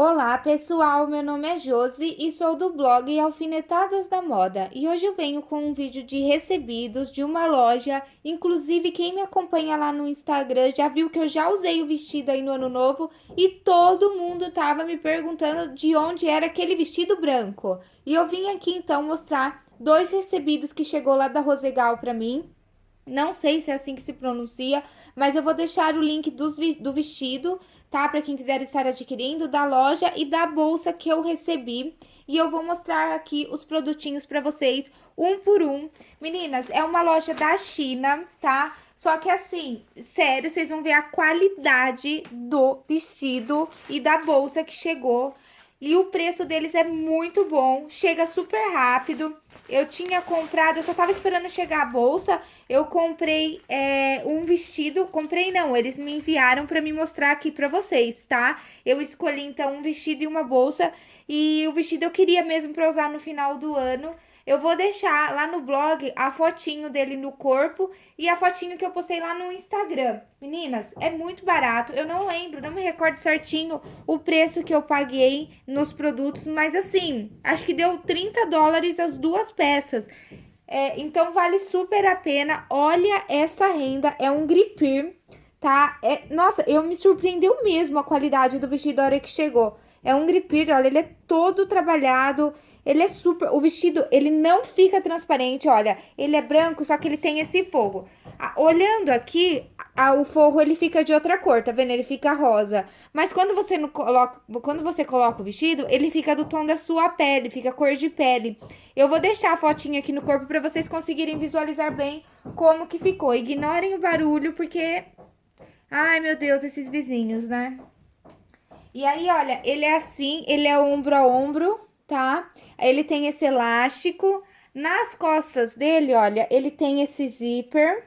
Olá pessoal, meu nome é Josi e sou do blog Alfinetadas da Moda. E hoje eu venho com um vídeo de recebidos de uma loja, inclusive quem me acompanha lá no Instagram já viu que eu já usei o vestido aí no ano novo e todo mundo tava me perguntando de onde era aquele vestido branco. E eu vim aqui então mostrar dois recebidos que chegou lá da Rosegal pra mim, não sei se é assim que se pronuncia, mas eu vou deixar o link dos, do vestido tá? Para quem quiser estar adquirindo, da loja e da bolsa que eu recebi. E eu vou mostrar aqui os produtinhos para vocês, um por um. Meninas, é uma loja da China, tá? Só que assim, sério, vocês vão ver a qualidade do vestido e da bolsa que chegou. E o preço deles é muito bom, chega super rápido. Eu tinha comprado, eu só tava esperando chegar a bolsa, eu comprei é, um vestido, comprei não, eles me enviaram pra me mostrar aqui pra vocês, tá? Eu escolhi então um vestido e uma bolsa, e o vestido eu queria mesmo pra usar no final do ano, eu vou deixar lá no blog a fotinho dele no corpo e a fotinho que eu postei lá no Instagram. Meninas, é muito barato. Eu não lembro, não me recordo certinho o preço que eu paguei nos produtos, mas assim, acho que deu 30 dólares as duas peças. É, então vale super a pena. Olha essa renda, é um gripir, tá? É, nossa, eu me surpreendeu mesmo a qualidade do vestido da hora que chegou. É um gripir, olha, ele é todo trabalhado, ele é super... O vestido, ele não fica transparente, olha. Ele é branco, só que ele tem esse forro. olhando aqui, o forro, ele fica de outra cor, tá vendo? Ele fica rosa. Mas quando você, não coloca, quando você coloca o vestido, ele fica do tom da sua pele, fica cor de pele. Eu vou deixar a fotinha aqui no corpo pra vocês conseguirem visualizar bem como que ficou. Ignorem o barulho, porque... Ai, meu Deus, esses vizinhos, né? E aí, olha, ele é assim, ele é ombro a ombro, tá? Ele tem esse elástico. Nas costas dele, olha, ele tem esse zíper,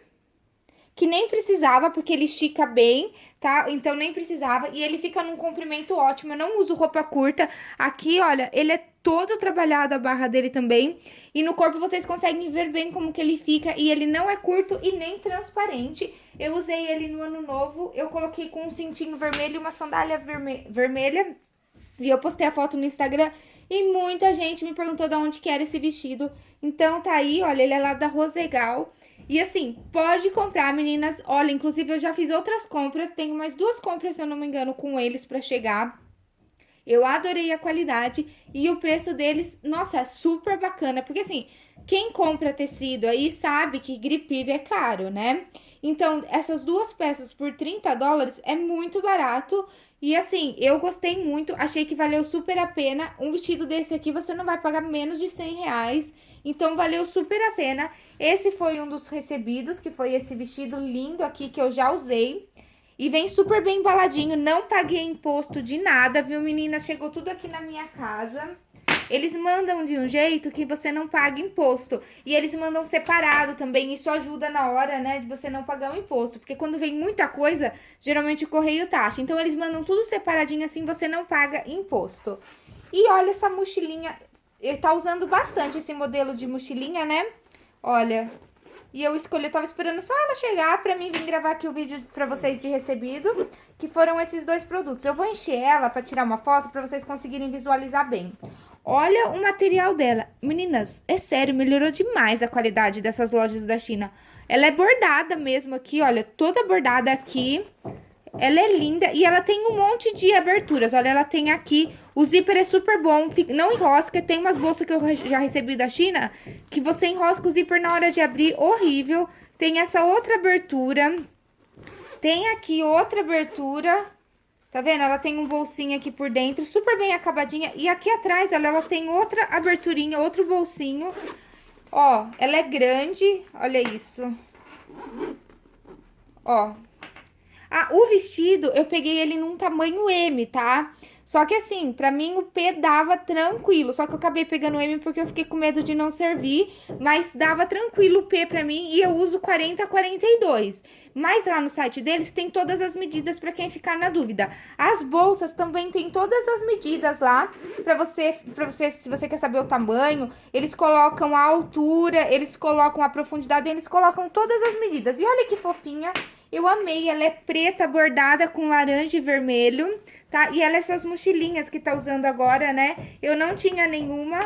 que nem precisava, porque ele estica bem, tá? Então, nem precisava. E ele fica num comprimento ótimo. Eu não uso roupa curta. Aqui, olha, ele é todo trabalhado a barra dele também. E no corpo vocês conseguem ver bem como que ele fica. E ele não é curto e nem transparente. Eu usei ele no ano novo. Eu coloquei com um cintinho vermelho e uma sandália verme vermelha. E eu postei a foto no Instagram e muita gente me perguntou de onde que era esse vestido. Então tá aí, olha, ele é lá da Rosegal. E assim, pode comprar, meninas. Olha, inclusive eu já fiz outras compras. Tenho mais duas compras, se eu não me engano, com eles pra chegar. Eu adorei a qualidade e o preço deles, nossa, é super bacana. Porque assim, quem compra tecido aí sabe que gripir é caro, né? Então, essas duas peças por 30 dólares é muito barato. E assim, eu gostei muito, achei que valeu super a pena. Um vestido desse aqui você não vai pagar menos de 100 reais. Então, valeu super a pena. Esse foi um dos recebidos, que foi esse vestido lindo aqui que eu já usei. E vem super bem embaladinho, não paguei imposto de nada, viu, menina? Chegou tudo aqui na minha casa. Eles mandam de um jeito que você não paga imposto. E eles mandam separado também. Isso ajuda na hora, né, de você não pagar o imposto. Porque quando vem muita coisa, geralmente o correio taxa. Então, eles mandam tudo separadinho assim, você não paga imposto. E olha essa mochilinha. Ele tá usando bastante esse modelo de mochilinha, né? Olha, e eu escolhi, eu tava esperando só ela chegar pra mim vir gravar aqui o vídeo pra vocês de recebido, que foram esses dois produtos. Eu vou encher ela pra tirar uma foto pra vocês conseguirem visualizar bem. Olha o material dela. Meninas, é sério, melhorou demais a qualidade dessas lojas da China. Ela é bordada mesmo aqui, olha, toda bordada aqui. Ela é linda e ela tem um monte de aberturas. Olha, ela tem aqui, o zíper é super bom, não enrosca. Tem umas bolsas que eu já recebi da China, que você enrosca o zíper na hora de abrir, horrível. Tem essa outra abertura. Tem aqui outra abertura, Tá vendo? Ela tem um bolsinho aqui por dentro, super bem acabadinha. E aqui atrás, olha, ela tem outra aberturinha, outro bolsinho. Ó, ela é grande, olha isso. Ó. Ah, o vestido, eu peguei ele num tamanho M, tá? Só que assim, pra mim o P dava tranquilo, só que eu acabei pegando o M porque eu fiquei com medo de não servir, mas dava tranquilo o P pra mim e eu uso 40 a 42. Mas lá no site deles tem todas as medidas pra quem ficar na dúvida. As bolsas também tem todas as medidas lá pra você, pra você, se você quer saber o tamanho, eles colocam a altura, eles colocam a profundidade, eles colocam todas as medidas. E olha que fofinha Eu amei, ela é preta, bordada com laranja e vermelho, tá? E ela é essas mochilinhas que tá usando agora, né? Eu não tinha nenhuma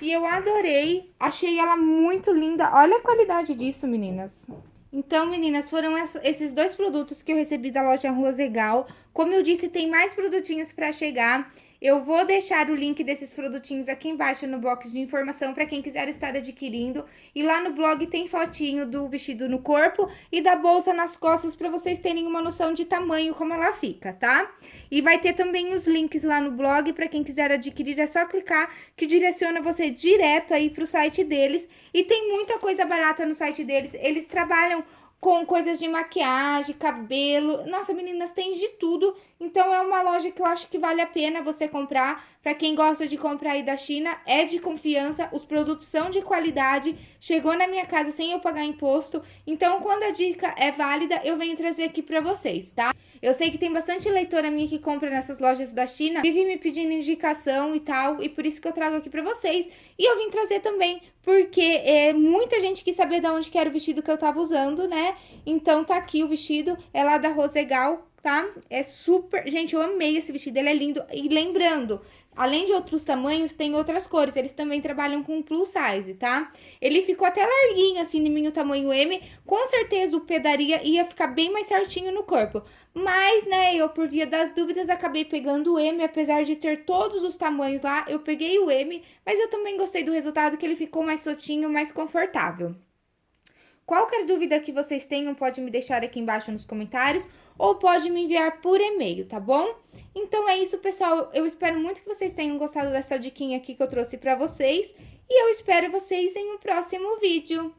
e eu adorei. Achei ela muito linda. Olha a qualidade disso, meninas. Então, meninas, foram esses dois produtos que eu recebi da loja Rosegal. Como eu disse, tem mais produtinhos para chegar. Eu vou deixar o link desses produtinhos aqui embaixo no box de informação para quem quiser estar adquirindo. E lá no blog tem fotinho do vestido no corpo e da bolsa nas costas para vocês terem uma noção de tamanho, como ela fica, tá? E vai ter também os links lá no blog para quem quiser adquirir, é só clicar que direciona você direto aí para o site deles. E tem muita coisa barata no site deles, eles trabalham com coisas de maquiagem, cabelo. Nossa, meninas, tem de tudo. Então, é uma loja que eu acho que vale a pena você comprar. Para quem gosta de comprar aí da China, é de confiança, os produtos são de qualidade, chegou na minha casa sem eu pagar imposto. Então, quando a dica é válida, eu venho trazer aqui para vocês, tá? Eu sei que tem bastante leitora minha que compra nessas lojas da China, vive me pedindo indicação e tal, e por isso que eu trago aqui para vocês. E eu vim trazer também, porque é, muita gente quis saber de onde que era o vestido que eu tava usando, né? Então, tá aqui o vestido, é lá da Rosegal, tá? É super... Gente, eu amei esse vestido, ele é lindo. E lembrando, além de outros tamanhos, tem outras cores. Eles também trabalham com plus size, tá? Ele ficou até larguinho, assim, em mim o tamanho M. Com certeza o pedaria ia ficar bem mais certinho no corpo. Mas, né, eu por via das dúvidas acabei pegando o M, apesar de ter todos os tamanhos lá, eu peguei o M. Mas eu também gostei do resultado, que ele ficou mais soltinho, mais confortável. Qualquer dúvida que vocês tenham, pode me deixar aqui embaixo nos comentários ou pode me enviar por e-mail, tá bom? Então é isso, pessoal. Eu espero muito que vocês tenham gostado dessa diquinha aqui que eu trouxe pra vocês e eu espero vocês em um próximo vídeo.